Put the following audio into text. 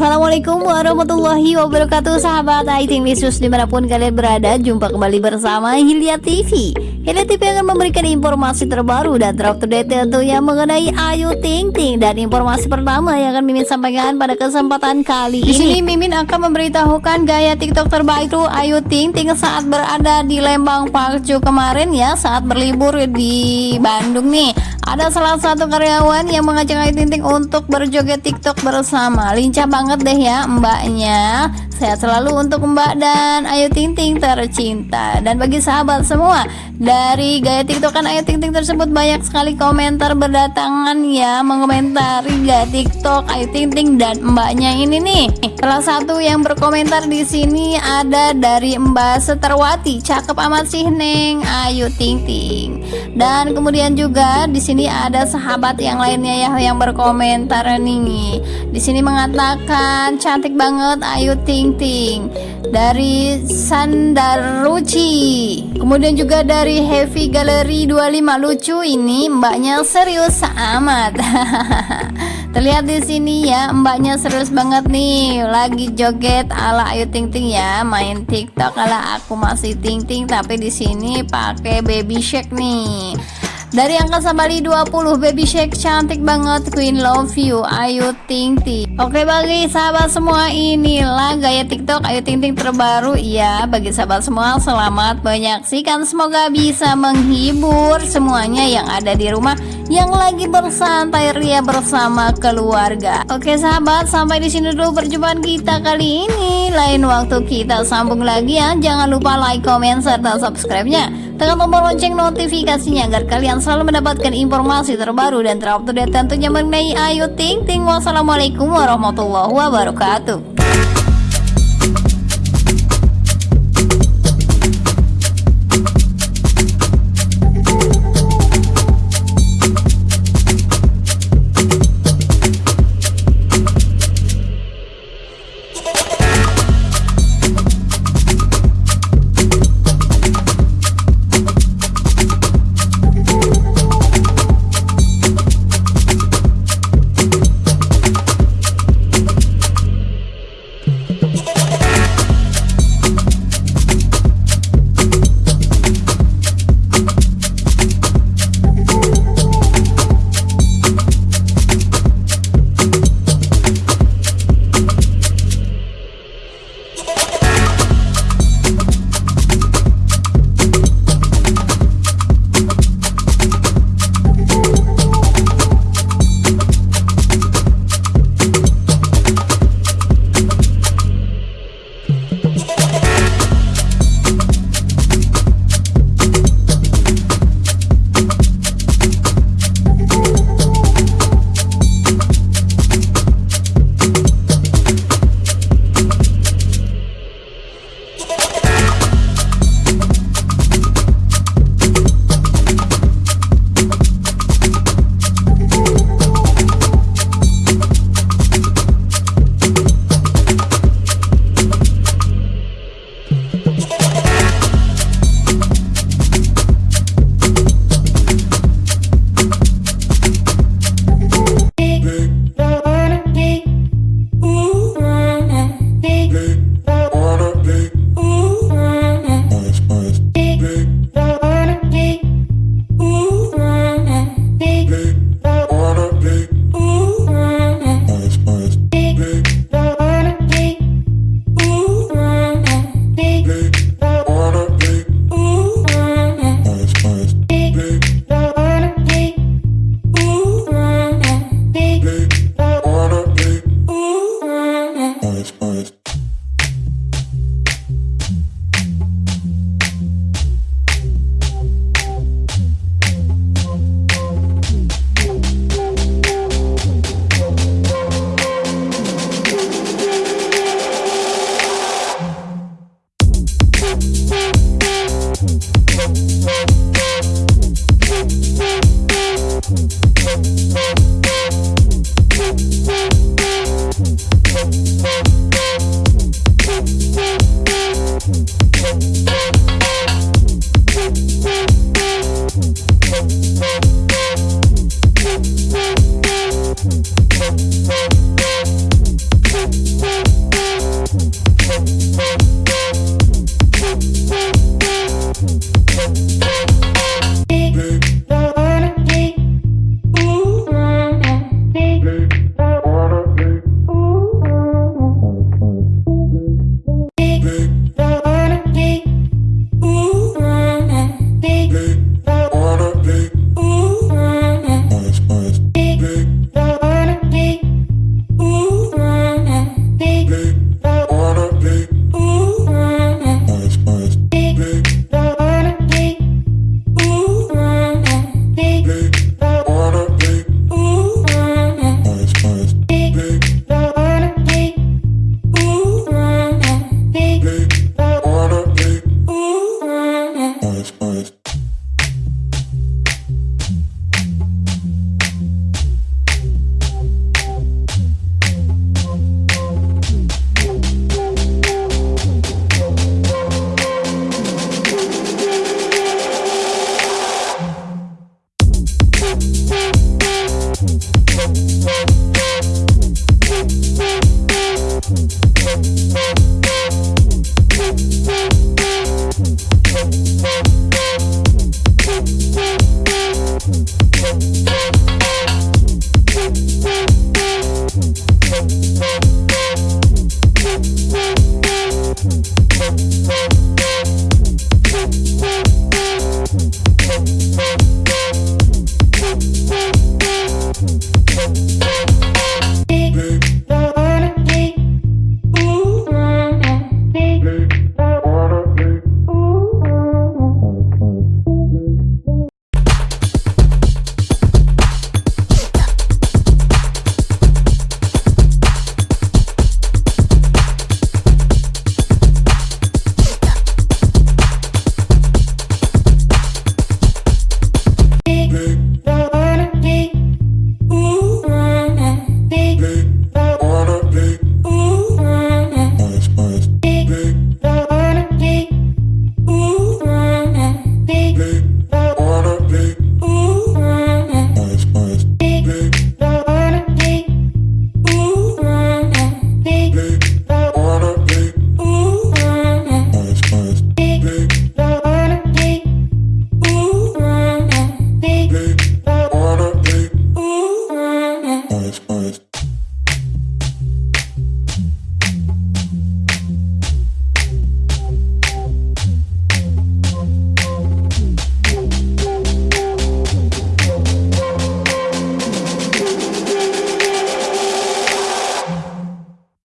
Assalamualaikum warahmatullahi wabarakatuh Sahabat IT News di mana pun kalian berada. Jumpa kembali bersama Hilya TV Hilya TV akan memberikan informasi terbaru dan terupdate tentunya mengenai Ayu Ting Ting. Dan informasi pertama yang akan Mimin sampaikan pada kesempatan kali ini. Di sini Mimin akan memberitahukan gaya TikTok terbaik tuh Ayu Ting Ting saat berada di Lembang Parkju kemarin ya Saat berlibur di Bandung nih ada salah satu karyawan yang mengajak Ayu Ting Ting untuk berjoget TikTok bersama. Lincah banget deh ya mbaknya. Sehat selalu untuk mbak dan Ayu Ting Ting tercinta. Dan bagi sahabat semua, dari gaya TikTokan Ayu Ting Ting tersebut banyak sekali komentar berdatangan ya mengomentari gaya TikTok Ayu Ting Ting dan mbaknya ini nih. Salah satu yang berkomentar di sini ada dari Mbak Seterwati, cakep amat sih Neng Ayu Ting Ting. Dan kemudian juga di sini ada sahabat yang lainnya ya yang berkomentar nih. Di sini mengatakan cantik banget Ayu Ting Ting dari Sandaruci. Kemudian juga dari Heavy Gallery 25 lucu ini mbaknya serius amat. Terlihat di sini ya mbaknya serius banget nih. Lagi joget ala Ayu Ting Ting ya main TikTok ala aku masih Ting Ting tapi di sini pakai baby shake nih. Dari angka Bali 20 Baby Shake cantik banget Queen Love You Ayu Ting Ting. Oke bagi sahabat semua inilah gaya TikTok Ayu Ting Ting terbaru. Ya Bagi sahabat semua selamat menyaksikan. Semoga bisa menghibur semuanya yang ada di rumah Yang lagi bersantai ria bersama keluarga Oke sahabat sampai di sini dulu perjumpaan kita kali ini Lain waktu kita sambung lagi ya Jangan lupa like, comment, serta subscribe-nya Tekan tombol lonceng notifikasinya agar kalian selalu mendapatkan informasi terbaru dan terupdate tentunya mengenai Ayu Ting Ting. Wassalamualaikum warahmatullahi wabarakatuh.